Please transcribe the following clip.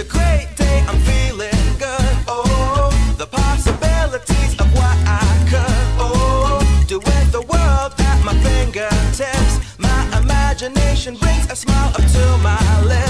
a great day, I'm feeling good. Oh, the possibilities of what I could. Oh, do with the world at my fingertips. My imagination brings a smile up to my lips.